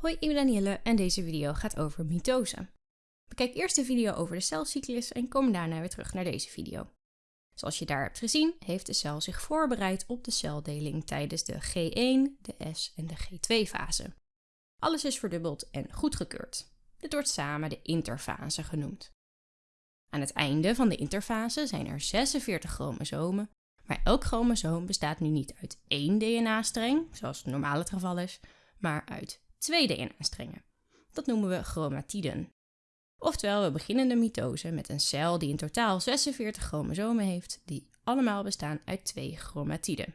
Hoi, ik ben Danielle en deze video gaat over mitose. Bekijk eerst de video over de celcyclus en kom daarna weer terug naar deze video. Zoals je daar hebt gezien, heeft de cel zich voorbereid op de celdeling tijdens de G1, de S en de G2-fase. Alles is verdubbeld en goedgekeurd. Dit wordt samen de interfase genoemd. Aan het einde van de interfase zijn er 46 chromosomen, maar elk chromosoom bestaat nu niet uit één DNA-streng, zoals normaal het geval is, maar uit twee DNA-strengen. Dat noemen we chromatiden. Oftewel, we beginnen de mitose met een cel die in totaal 46 chromosomen heeft, die allemaal bestaan uit twee chromatiden.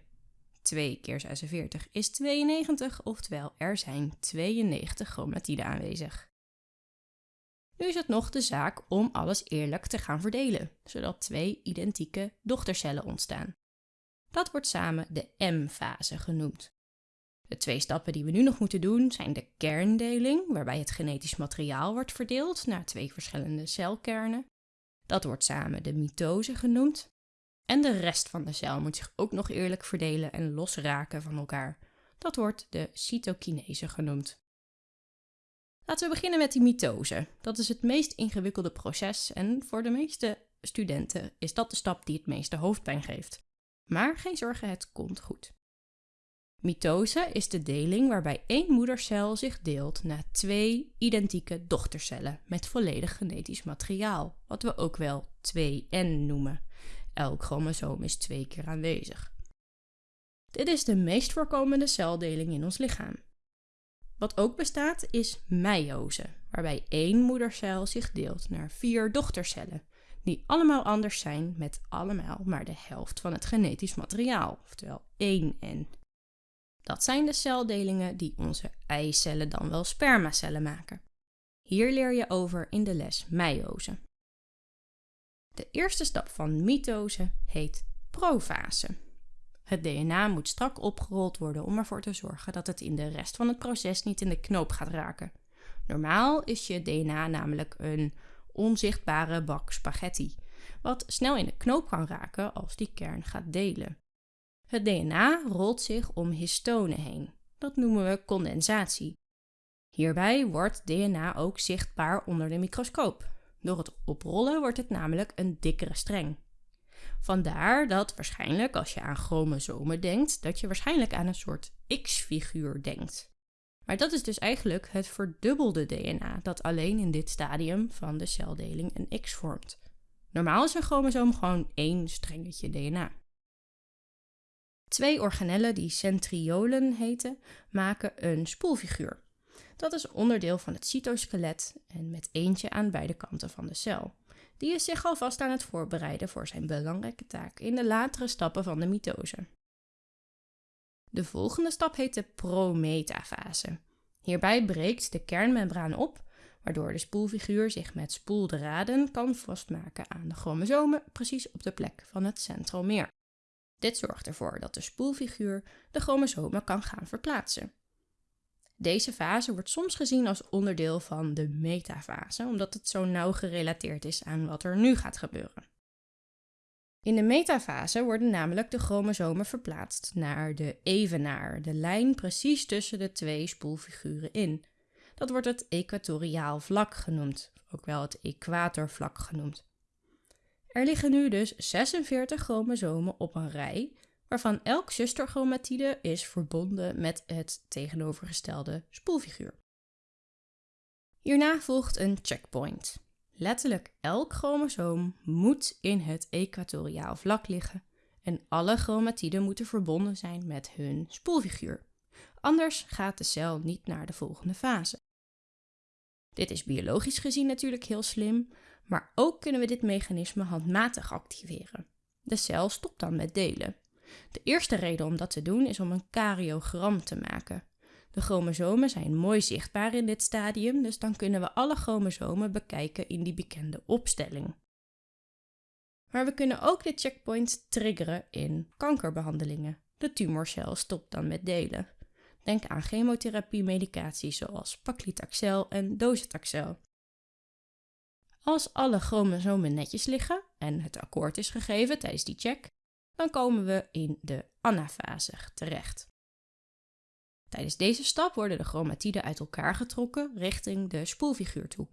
2 keer 46 is 92, oftewel er zijn 92 chromatiden aanwezig. Nu is het nog de zaak om alles eerlijk te gaan verdelen, zodat twee identieke dochtercellen ontstaan. Dat wordt samen de M-fase genoemd. De twee stappen die we nu nog moeten doen zijn de kerndeling, waarbij het genetisch materiaal wordt verdeeld naar twee verschillende celkernen. Dat wordt samen de mitose genoemd. En de rest van de cel moet zich ook nog eerlijk verdelen en losraken van elkaar. Dat wordt de cytokinese genoemd. Laten we beginnen met die mitose. Dat is het meest ingewikkelde proces en voor de meeste studenten is dat de stap die het meeste hoofdpijn geeft. Maar geen zorgen, het komt goed. Mitose is de deling waarbij één moedercel zich deelt naar twee identieke dochtercellen met volledig genetisch materiaal, wat we ook wel 2N noemen. Elk chromosoom is twee keer aanwezig. Dit is de meest voorkomende celdeling in ons lichaam. Wat ook bestaat is meiose, waarbij één moedercel zich deelt naar vier dochtercellen, die allemaal anders zijn met allemaal maar de helft van het genetisch materiaal, oftewel 1N. Dat zijn de celdelingen die onze eicellen dan wel spermacellen maken. Hier leer je over in de les meiose. De eerste stap van mitose heet profase. Het DNA moet strak opgerold worden om ervoor te zorgen dat het in de rest van het proces niet in de knoop gaat raken. Normaal is je DNA namelijk een onzichtbare bak spaghetti, wat snel in de knoop kan raken als die kern gaat delen. Het DNA rolt zich om histonen heen. Dat noemen we condensatie. Hierbij wordt DNA ook zichtbaar onder de microscoop. Door het oprollen wordt het namelijk een dikkere streng. Vandaar dat waarschijnlijk als je aan chromosomen denkt, dat je waarschijnlijk aan een soort X-figuur denkt. Maar dat is dus eigenlijk het verdubbelde DNA dat alleen in dit stadium van de celdeling een X vormt. Normaal is een chromosoom gewoon één strengetje DNA. Twee organellen die centriolen heten, maken een spoelfiguur. Dat is onderdeel van het cytoskelet en met eentje aan beide kanten van de cel. Die is zich alvast aan het voorbereiden voor zijn belangrijke taak in de latere stappen van de mitose. De volgende stap heet de prometafase. Hierbij breekt de kernmembraan op, waardoor de spoelfiguur zich met spoeldraden kan vastmaken aan de chromosomen precies op de plek van het centromeer. Dit zorgt ervoor dat de spoelfiguur de chromosomen kan gaan verplaatsen. Deze fase wordt soms gezien als onderdeel van de metafase, omdat het zo nauw gerelateerd is aan wat er nu gaat gebeuren. In de metafase worden namelijk de chromosomen verplaatst naar de evenaar, de lijn precies tussen de twee spoelfiguren in. Dat wordt het equatoriaal vlak genoemd, ook wel het equatorvlak genoemd. Er liggen nu dus 46 chromosomen op een rij, waarvan elk zusterchromatide is verbonden met het tegenovergestelde spoelfiguur. Hierna volgt een checkpoint. Letterlijk elk chromosoom moet in het equatoriaal vlak liggen en alle chromatiden moeten verbonden zijn met hun spoelfiguur. Anders gaat de cel niet naar de volgende fase. Dit is biologisch gezien natuurlijk heel slim, maar ook kunnen we dit mechanisme handmatig activeren. De cel stopt dan met delen. De eerste reden om dat te doen is om een karyogram te maken. De chromosomen zijn mooi zichtbaar in dit stadium, dus dan kunnen we alle chromosomen bekijken in die bekende opstelling. Maar we kunnen ook dit checkpoint triggeren in kankerbehandelingen. De tumorcel stopt dan met delen. Denk aan chemotherapie-medicatie zoals paclitaxel en docetaxel. Als alle chromosomen netjes liggen en het akkoord is gegeven tijdens die check, dan komen we in de anafase terecht. Tijdens deze stap worden de chromatiden uit elkaar getrokken richting de spoelfiguur toe.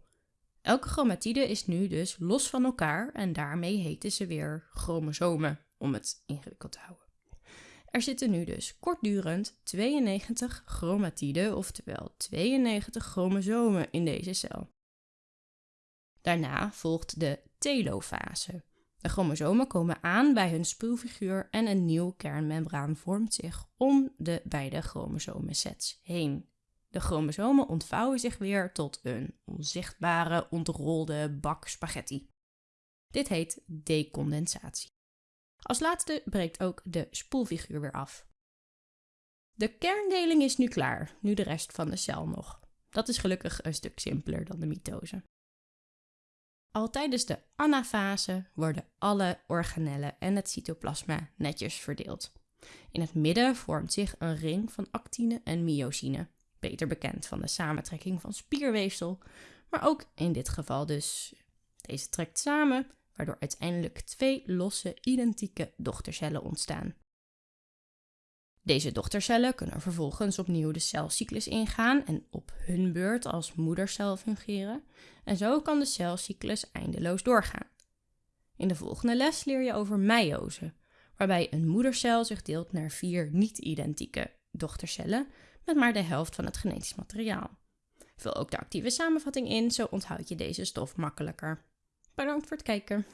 Elke chromatide is nu dus los van elkaar en daarmee heten ze weer chromosomen, om het ingewikkeld te houden. Er zitten nu dus kortdurend 92 chromatiden, oftewel 92 chromosomen in deze cel. Daarna volgt de telofase. De chromosomen komen aan bij hun spoelfiguur en een nieuw kernmembraan vormt zich om de beide chromosomensets heen. De chromosomen ontvouwen zich weer tot een onzichtbare, ontrolde bak spaghetti. Dit heet decondensatie. Als laatste breekt ook de spoelfiguur weer af. De kerndeling is nu klaar, nu de rest van de cel nog. Dat is gelukkig een stuk simpeler dan de mitose. Al tijdens de anafase worden alle organellen en het cytoplasma netjes verdeeld. In het midden vormt zich een ring van actine en myosine, beter bekend van de samentrekking van spierweefsel, maar ook in dit geval dus deze trekt samen, waardoor uiteindelijk twee losse identieke dochtercellen ontstaan. Deze dochtercellen kunnen vervolgens opnieuw de celcyclus ingaan en op hun beurt als moedercel fungeren. En zo kan de celcyclus eindeloos doorgaan. In de volgende les leer je over meiose, waarbij een moedercel zich deelt naar vier niet-identieke dochtercellen met maar de helft van het genetisch materiaal. Vul ook de actieve samenvatting in, zo onthoud je deze stof makkelijker. Bedankt voor het kijken.